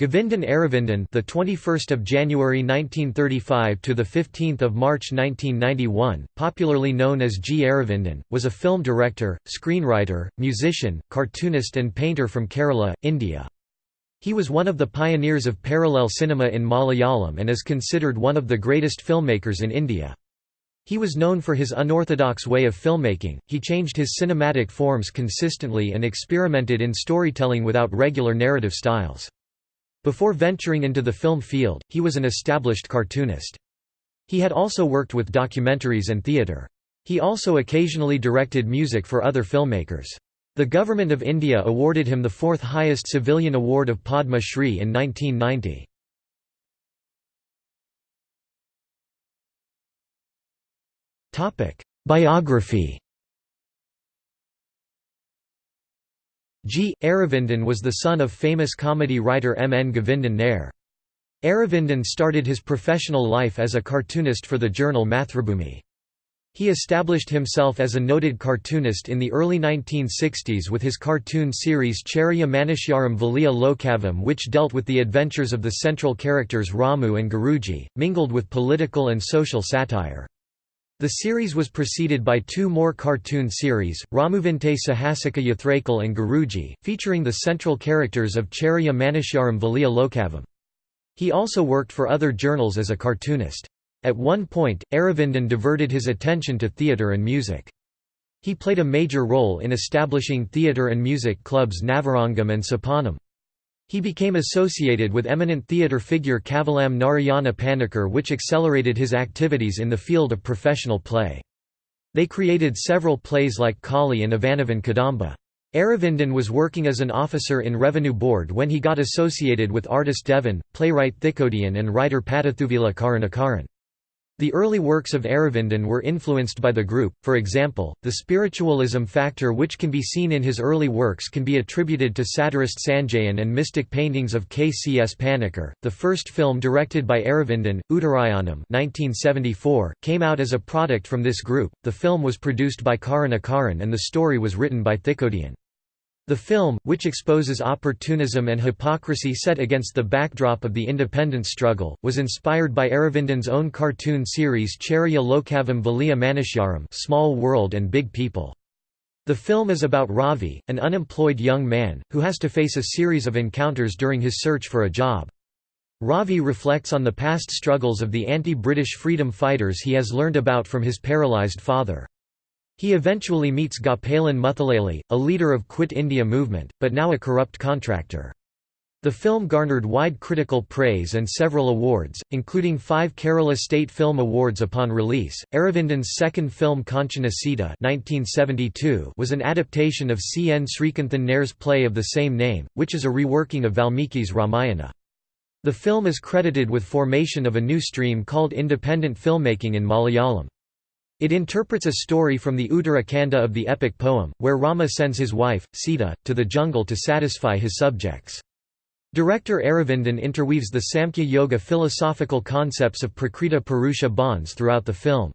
Govindan Aravindan, the 21st of January 1935 to the 15th of March 1991, popularly known as G. Aravindan, was a film director, screenwriter, musician, cartoonist and painter from Kerala, India. He was one of the pioneers of parallel cinema in Malayalam and is considered one of the greatest filmmakers in India. He was known for his unorthodox way of filmmaking, he changed his cinematic forms consistently and experimented in storytelling without regular narrative styles. Before venturing into the film field, he was an established cartoonist. He had also worked with documentaries and theatre. He also occasionally directed music for other filmmakers. The Government of India awarded him the fourth highest civilian award of Padma Shri in 1990. Biography G. Aravindan was the son of famous comedy writer M. N. Govindan Nair. Aravindan started his professional life as a cartoonist for the journal Mathrubhumi. He established himself as a noted cartoonist in the early 1960s with his cartoon series Cheriya Manushyarum Valiya Lokavum which dealt with the adventures of the central characters Ramu and Guruji, mingled with political and social satire. The series was preceded by two more cartoon series, Ramuvinte Sahasika Yathrakal and Guruji, featuring the central characters of Cheriya Manushyarum Valiya Lokavum. He also worked for other journals as a cartoonist. At one point, Aravindan diverted his attention to theatre and music. He played a major role in establishing theatre and music clubs Navarangam and Sopanam. He became associated with eminent theatre figure Kavalam Narayana Panikkar which accelerated his activities in the field of professional play. They created several plays like Kali and Ivanavan Kadamba. Aravindan was working as an officer in Revenue Board when he got associated with artist Devan, playwright Thikkodiyan and writer Pattathuvila Karunakaran. The early works of Aravindan were influenced by the group, for example, the spiritualism factor which can be seen in his early works can be attributed to satirist Sanjayan and mystic paintings of K. C. S. Panikkar. The first film directed by Aravindan, Uttarayanam 1974, came out as a product from this group. The film was produced by Karunakaran and the story was written by Thikkodiyan. The film, which exposes opportunism and hypocrisy set against the backdrop of the independence struggle, was inspired by Aravindan's own cartoon series Cheriya Lokavum Valiya Manushyarum Small World and Big People. The film is about Ravi, an unemployed young man, who has to face a series of encounters during his search for a job. Ravi reflects on the past struggles of the anti-British freedom fighters he has learned about from his paralysed father. He eventually meets Gopalan Muthalali, a leader of Quit India movement, but now a corrupt contractor. The film garnered wide critical praise and several awards, including five Kerala State Film Awards upon release. Aravindan's second film Kanchana Sita was an adaptation of C. N. Srikanthan Nair's play of the same name, which is a reworking of Valmiki's Ramayana. The film is credited with formation of a new stream called independent filmmaking in Malayalam. It interprets a story from the Uttara Kanda of the epic poem, where Rama sends his wife, Sita, to the jungle to satisfy his subjects. Director Aravindan interweaves the Samkhya Yoga philosophical concepts of Prakriti Purusha bonds throughout the film.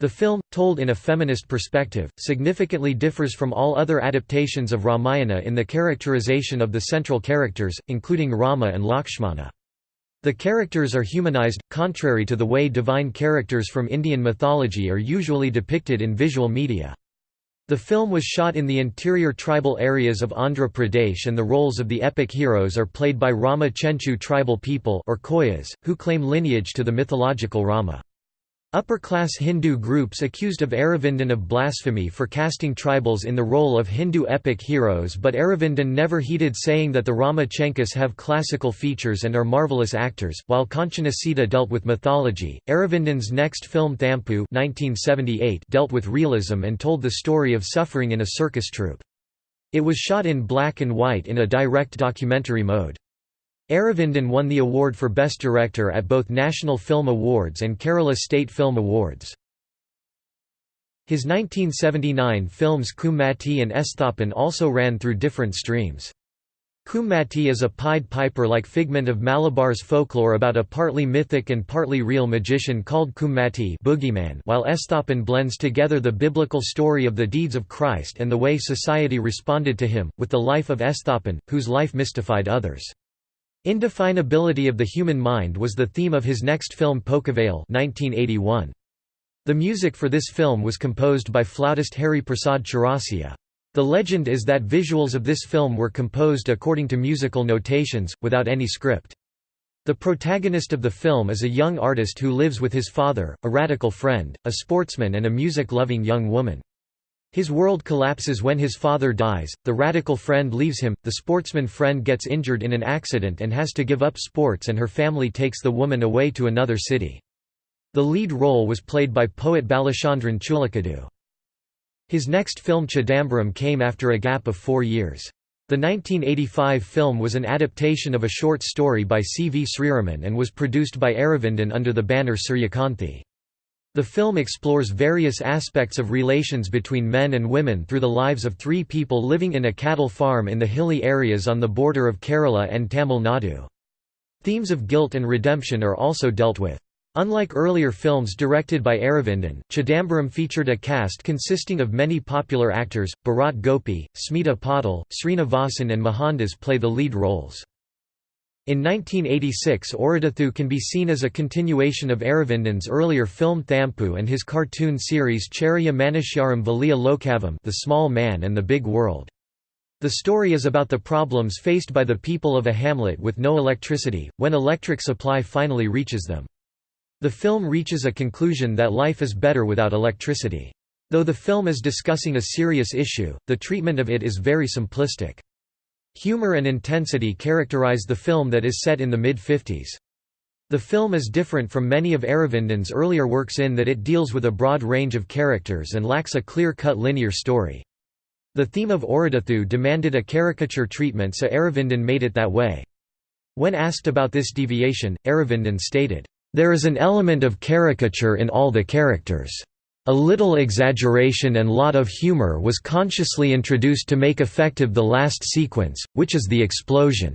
The film, told in a feminist perspective, significantly differs from all other adaptations of Ramayana in the characterization of the central characters, including Rama and Lakshmana. The characters are humanized, contrary to the way divine characters from Indian mythology are usually depicted in visual media. The film was shot in the interior tribal areas of Andhra Pradesh and the roles of the epic heroes are played by Rama Chenchu tribal people or Koyas, who claim lineage to the mythological Rama. Upper-class Hindu groups accused of Aravindan of blasphemy for casting tribals in the role of Hindu epic heroes but Aravindan never heeded saying that the Rama Chenchus have classical features and are marvelous actors. While Kanchana Sita dealt with mythology, Aravindan's next film Thampu 1978 dealt with realism and told the story of suffering in a circus troupe. It was shot in black and white in a direct documentary mode. Aravindan won the award for Best Director at both National Film Awards and Kerala State Film Awards. His 1979 films Kummatti and Esthapan also ran through different streams. Kummatti is a Pied Piper-like figment of Malabar's folklore about a partly mythic and partly real magician called Kummatti boogeyman, while Esthapan blends together the biblical story of the deeds of Christ and the way society responded to him, with the life of Esthapan, whose life mystified others. Indefinability of the human mind was the theme of his next film Pokkuveyil 1981. The music for this film was composed by flautist Hari Prasad Chaurasia. The legend is that visuals of this film were composed according to musical notations, without any script. The protagonist of the film is a young artist who lives with his father, a radical friend, a sportsman and a music-loving young woman. His world collapses when his father dies, the radical friend leaves him, the sportsman friend gets injured in an accident and has to give up sports and her family takes the woman away to another city. The lead role was played by poet Balachandran Chullikkadu. His next film Chidambaram came after a gap of four years. The 1985 film was an adaptation of a short story by C. V. Sriraman and was produced by Aravindan under the banner Suryakanthi. The film explores various aspects of relations between men and women through the lives of three people living in a cattle farm in the hilly areas on the border of Kerala and Tamil Nadu. Themes of guilt and redemption are also dealt with. Unlike earlier films directed by Aravindan, Chidambaram featured a cast consisting of many popular actors, Bharat Gopi, Smita Patil, Srinivasan and Mohandas play the lead roles. In 1986 Oridathu can be seen as a continuation of Aravindan's earlier film Thampu and his cartoon series Cheriya Manushyarum Valiya Lokavum The Small Man and the Big World. The story is about the problems faced by the people of a hamlet with no electricity, when electric supply finally reaches them. The film reaches a conclusion that life is better without electricity. Though the film is discussing a serious issue, the treatment of it is very simplistic. Humor and intensity characterize the film that is set in the mid-50s. The film is different from many of Aravindan's earlier works in that it deals with a broad range of characters and lacks a clear-cut linear story. The theme of Oridathu demanded a caricature treatment so Aravindan made it that way. When asked about this deviation, Aravindan stated, there is an element of caricature in all the characters. A little exaggeration and lot of humor was consciously introduced to make effective the last sequence, which is the explosion.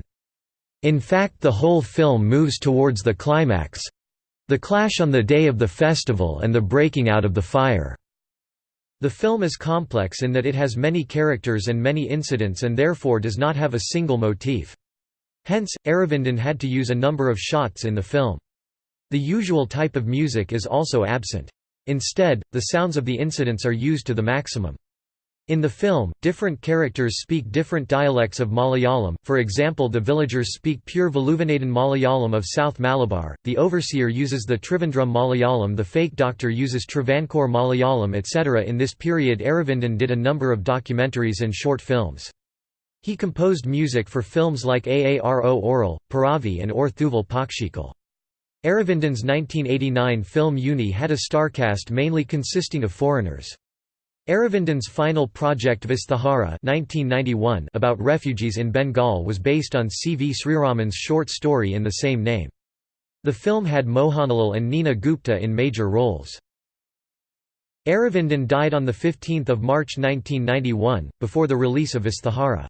In fact the whole film moves towards the climax—the clash on the day of the festival and the breaking out of the fire. The film is complex in that it has many characters and many incidents and therefore does not have a single motif. Hence, Aravindan had to use a number of shots in the film. The usual type of music is also absent. Instead, the sounds of the incidents are used to the maximum. In the film, different characters speak different dialects of Malayalam, for example the villagers speak pure Valluvanadan Malayalam of South Malabar, the overseer uses the Trivandrum Malayalam the fake doctor uses Travancore Malayalam etc. In this period Aravindan did a number of documentaries and short films. He composed music for films like Aaro Oral, Piravi and Or Thuval Pakshikal. Aravindan's 1989 film Unni had a starcast mainly consisting of foreigners. Aravindan's final project Vasthuhara 1991 about refugees in Bengal was based on C. V. Sriraman's short story in the same name. The film had Mohanlal and Nina Gupta in major roles. Aravindan died on 15 March 1991, before the release of Vasthuhara.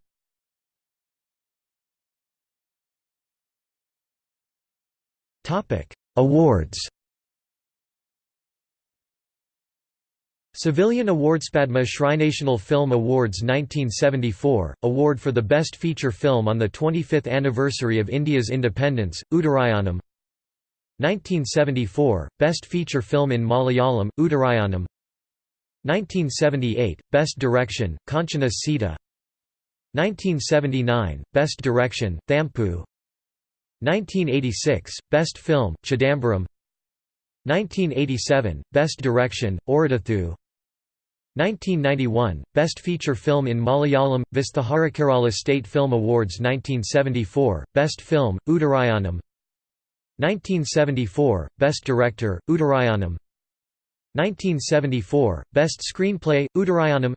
Awards Civilian Awards Padma Shri National Film Awards 1974, award for the Best Feature Film on the 25th anniversary of India's independence, Uttarayanam. 1974, Best Feature Film in Malayalam, Uttarayanam. 1978, Best Direction, Kanchana Sita. 1979, Best Direction, Thampu 1986, Best Film, Chidambaram. 1987, Best Direction, Oridathu 1991, Best Feature Film in Malayalam, Vasthuhara Kerala State Film Awards. 1974, Best Film, Uttarayanam. 1974, Best Director, Uttarayanam. 1974, Best Screenplay, Uttarayanam.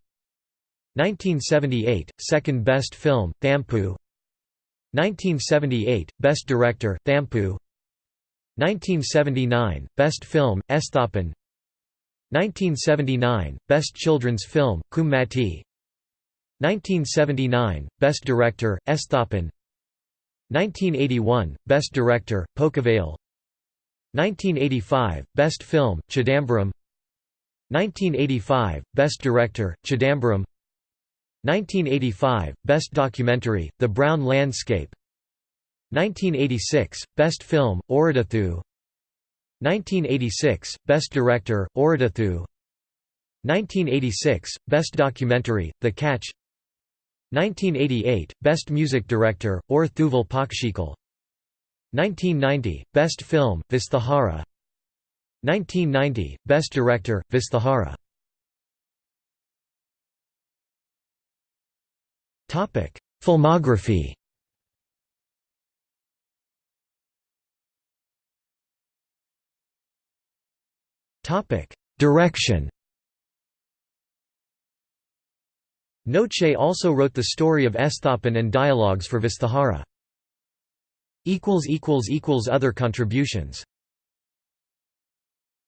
1978, Second Best Film, Thampu 1978, Best Director, Thampu. 1979, Best Film, Esthapan. 1979, Best Children's Film, Kummatti 1979, Best Director, Esthapan. 1981, Best Director, Pokkuveyil 1985, Best Film, Chidambaram. 1985, Best Director, Chidambaram 1985, Best Documentary, The Brown Landscape. 1986 Best Film Oridathu 1986 Best Director Oridathu 1986 Best Documentary The Catch. 1988 Best Music Director Or Thuval Pakshikal 1990 Best Film Vasthuhara. 1990 Best Director Vasthuhara Filmography. Direction. Noche also wrote the story of Esthapan and dialogues for Vasthuhara. Other contributions